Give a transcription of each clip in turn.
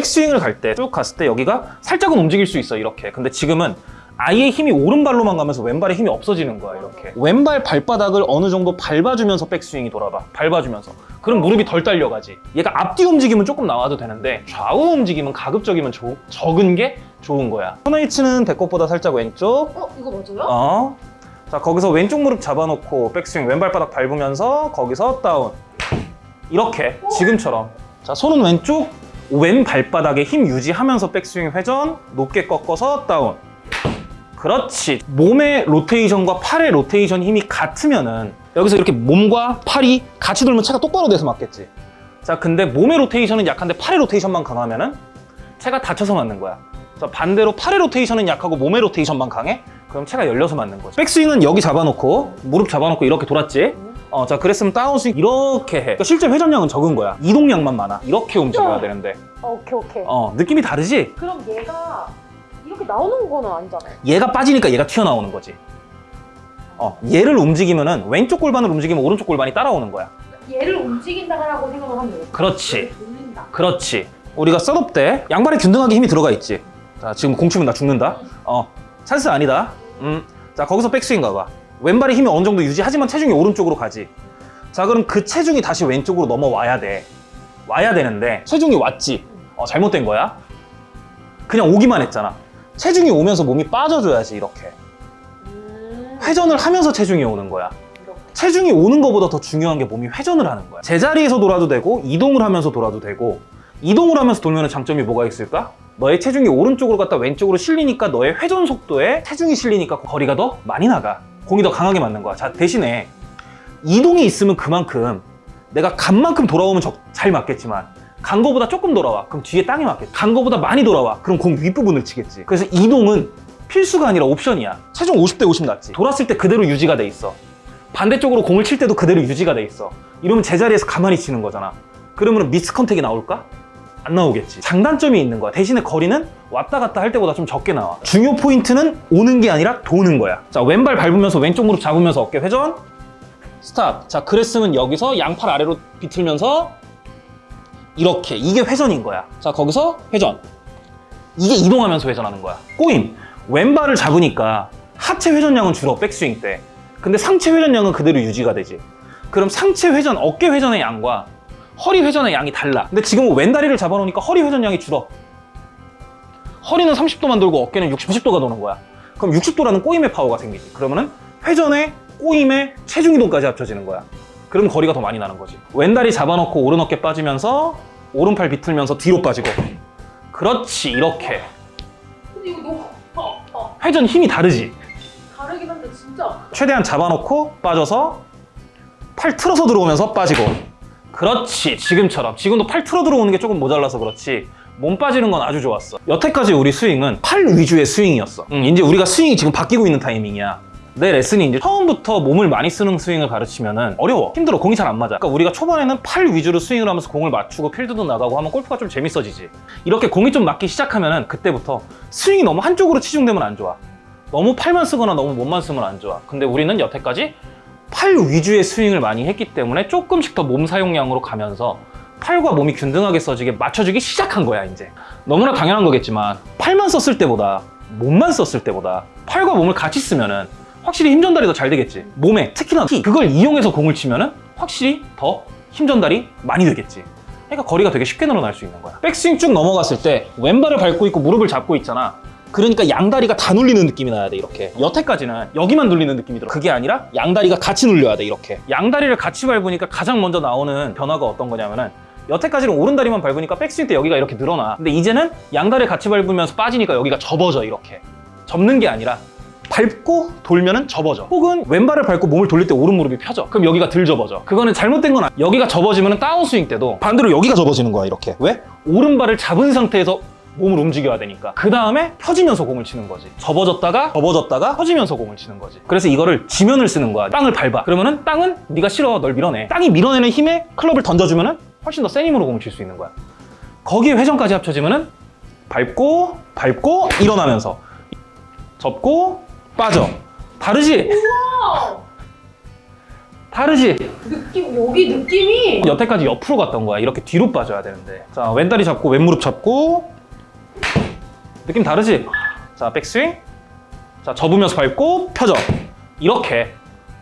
백스윙을 갈 때 쭉 갔을 때 여기가 살짝은 움직일 수 있어 이렇게. 근데 지금은 아예 힘이 오른발로만 가면서 왼발에 힘이 없어지는 거야 이렇게. 왼발 발바닥을 어느 정도 밟아주면서 백스윙이 돌아봐 밟아주면서. 그럼 무릎이 덜 딸려가지. 얘가 앞뒤 움직임은 조금 나와도 되는데 좌우 움직임은 가급적이면 조- 적은 게 좋은 거야. 손위치는 배꼽보다 살짝 왼쪽. 어 이거 맞아요? 어. 자 거기서 왼쪽 무릎 잡아놓고 백스윙 왼발바닥 밟으면서 거기서 다운. 이렇게 지금처럼. 자 손은 왼쪽 왼 발바닥에 힘 유지하면서 백스윙 회전 높게 꺾어서 다운. 그렇지. 몸의 로테이션과 팔의 로테이션 힘이 같으면은 여기서 이렇게 몸과 팔이 같이 돌면 채가 똑바로 돼서 맞겠지. 자 근데 몸의 로테이션은 약한데 팔의 로테이션만 강하면은 채가 다쳐서 맞는 거야. 자 반대로 팔의 로테이션은 약하고 몸의 로테이션만 강해? 그럼 채가 열려서 맞는 거지. 백스윙은 여기 잡아놓고 무릎 잡아놓고 이렇게 돌았지 어, 자 그랬으면 다운스윙 이렇게 해 그러니까 실제 회전량은 적은 거야 이동량만 많아 이렇게 움직여야 되는데 어, 오케이 오케이. 어 느낌이 다르지? 그럼 얘가 이렇게 나오는 거는 아니잖아요. 얘가 빠지니까 얘가 튀어나오는 거지 어, 얘를 움직이면 은 왼쪽 골반을 움직이면 오른쪽 골반이 따라오는 거야 얘를 움직인다라고 생각을 하면 돼요. 그렇지 돌린다. 그렇지. 우리가 setup 때 양발에 균등하게 힘이 들어가 있지. 자, 지금 공 치면 나 죽는다. 어, 찬스 아니다. 음. 자, 거기서 백스윙 가봐. 왼발에 힘이 어느 정도 유지하지만 체중이 오른쪽으로 가지. 자, 그럼 그 체중이 다시 왼쪽으로 넘어와야 돼. 와야 되는데 체중이 왔지. 어, 잘못된 거야. 그냥 오기만 했잖아. 체중이 오면서 몸이 빠져줘야지 이렇게. 음. 회전을 하면서 체중이 오는 거야. 체중이 오는 것보다 더 중요한 게 몸이 회전을 하는 거야. 제자리에서 돌아도 되고 이동을 하면서 돌아도 되고 이동을 하면서 돌면 장점이 뭐가 있을까? 너의 체중이 오른쪽으로 갔다 왼쪽으로 실리니까 너의 회전 속도에 체중이 실리니까 거리가 더 많이 나가. 공이 더 강하게 맞는 거야. 자, 대신에 이동이 있으면 그만큼 내가 간 만큼 돌아오면 적- 잘 맞겠지만 간 거보다 조금 돌아와. 그럼 뒤에 땅이 맞겠지. 간 거보다 많이 돌아와. 그럼 공 윗부분을 치겠지. 그래서 이동은 필수가 아니라 옵션이야. 체중 50대 50 났지. 돌았을 때 그대로 유지가 돼 있어. 반대쪽으로 공을 칠 때도 그대로 유지가 돼 있어. 이러면 제자리에서 가만히 치는 거잖아. 그러면 미스 컨택이 나올까? 안 나오겠지. 장단점이 있는 거야. 대신에 거리는 왔다 갔다 할 때보다 좀 적게 나와. 중요 포인트는 오는 게 아니라 도는 거야. 자, 왼발 밟으면서 왼쪽 무릎 잡으면서 어깨 회전. stop. 자, 그랬으면 여기서 양팔 아래로 비틀면서 이렇게. 이게 회전인 거야. 자, 거기서 회전. 이게 이동하면서 회전하는 거야. 꼬임. 왼발을 잡으니까 하체 회전량은 줄어, 백스윙 때. 근데 상체 회전량은 그대로 유지가 되지. 그럼 상체 회전, 어깨 회전의 양과 허리 회전의 양이 달라. 근데 지금 왼다리를 잡아놓으니까 허리 회전량이 줄어. 허리는 30도만 돌고 어깨는 60, 90도가 도는 거야. 그럼 60도라는 꼬임의 파워가 생기지. 그러면은 회전에 꼬임에 체중 이동까지 합쳐지는 거야. 그럼 거리가 더 많이 나는 거지. 왼다리 잡아놓고 오른 어깨 빠지면서 오른팔 비틀면서 뒤로 빠지고. 그렇지, 이렇게. 근데 이거 너무. 회전 힘이 다르지. 다르긴 한데 진짜. 최대한 잡아놓고 빠져서 팔 틀어서 들어오면서 빠지고 그렇지 지금처럼. 지금도 팔 틀어 들어오는 게 조금 모자라서 그렇지. 몸 빠지는 건 아주 좋았어. 여태까지 우리 스윙은 팔 위주의 스윙이었어. 응, 이제 우리가 스윙이 지금 바뀌고 있는 타이밍이야. 내 레슨이 이제 처음부터 몸을 많이 쓰는 스윙을 가르치면 어려워. 힘들어. 공이 잘 안 맞아. 그러니까 우리가 초반에는 팔 위주로 스윙을 하면서 공을 맞추고 필드도 나가고 하면 골프가 좀 재밌어지지. 이렇게 공이 좀 맞기 시작하면 은 그때부터 스윙이 너무 한쪽으로 치중되면 안 좋아. 너무 팔만 쓰거나 너무 몸만 쓰면 안 좋아. 근데 우리는 여태까지 팔 위주의 스윙을 많이 했기 때문에 조금씩 더 몸 사용량으로 가면서 팔과 몸이 균등하게 써지게 맞춰주기 시작한 거야 이제. 너무나 당연한 거겠지만 팔만 썼을 때보다 몸만 썼을 때보다 팔과 몸을 같이 쓰면은 확실히 힘 전달이 더 잘 되겠지. 몸에 특히나 키. 그걸 이용해서 공을 치면은 확실히 더 힘 전달이 많이 되겠지. 그러니까 거리가 되게 쉽게 늘어날 수 있는 거야. 백스윙 쭉 넘어갔을 때 왼발을 밟고 있고 무릎을 잡고 있잖아 그러니까 양다리가 다 눌리는 느낌이 나야 돼 이렇게. 여태까지는 여기만 눌리는 느낌이 들어. 그게 아니라 양다리가 같이 눌려야 돼 이렇게. 양다리를 같이 밟으니까 가장 먼저 나오는 변화가 어떤 거냐면은 여태까지는 오른다리만 밟으니까 백스윙 때 여기가 이렇게 늘어나. 근데 이제는 양다리 같이 밟으면서 빠지니까 여기가 접어져 이렇게. 접는 게 아니라 밟고 돌면은 접어져. 혹은 왼발을 밟고 몸을 돌릴 때 오른 무릎이 펴져. 그럼 여기가 덜 접어져. 그거는 잘못된 건 아니야 여기가 접어지면은 다운스윙 때도 반대로 여기가 접어지는 거야 이렇게. 왜? 오른발을 잡은 상태에서 몸을 움직여야 되니까 그 다음에 펴지면서 공을 치는 거지 접어졌다가 접어졌다가 펴지면서 공을 치는 거지 그래서 이거를 지면을 쓰는 거야 땅을 밟아 그러면은 땅은 네가 싫어 널 밀어내 땅이 밀어내는 힘에 클럽을 던져주면은 훨씬 더 센 힘으로 공을 칠 수 있는 거야 거기에 회전까지 합쳐지면은 밟고 밟고 일어나면서 접고 빠져 다르지? 다르지? 느낌 여기 느낌이 여태까지 옆으로 갔던 거야. 이렇게 뒤로 빠져야 되는데. 자, 왼다리 잡고 왼무릎 잡고. 느낌 다르지? 자, 백스윙. 자, 접으면서 밟고 펴져. 이렇게.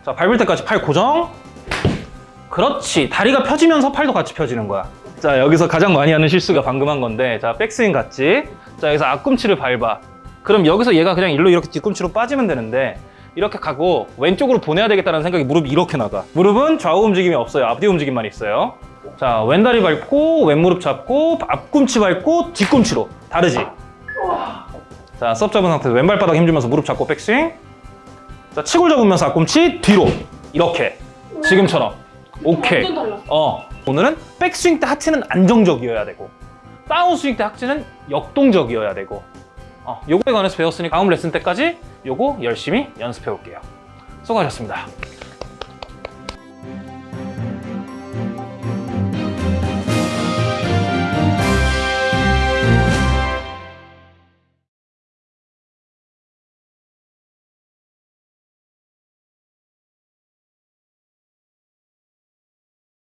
자, 밟을 때까지 팔 고정. 그렇지. 다리가 펴지면서 팔도 같이 펴지는 거야. 자, 여기서 가장 많이 하는 실수가 방금 한 건데. 자, 백스윙 갔지? 자, 여기서 앞꿈치를 밟아. 그럼 여기서 얘가 그냥 일로 이렇게 뒤꿈치로 빠지면 되는데 이렇게 가고 왼쪽으로 보내야 되겠다는 생각이 무릎이 이렇게 나가. 무릎은 좌우 움직임이 없어요. 앞뒤 움직임만 있어요. 자, 왼다리 밟고 왼무릎 잡고 앞꿈치 밟고 뒤꿈치로. 다르지? 자, 섭 잡은 상태에서 왼발바닥 힘주면서 무릎 잡고 백스윙. 자, 치골 잡으면서 앞꿈치 뒤로. 이렇게. 지금처럼. 오케이. 어. 오늘은 백스윙 때 하체는 안정적이어야 되고 다운스윙 때 하체는 역동적이어야 되고 어, 요거에 관해서 배웠으니 다음 레슨 때까지 요거 열심히 연습해 올게요. 수고하셨습니다.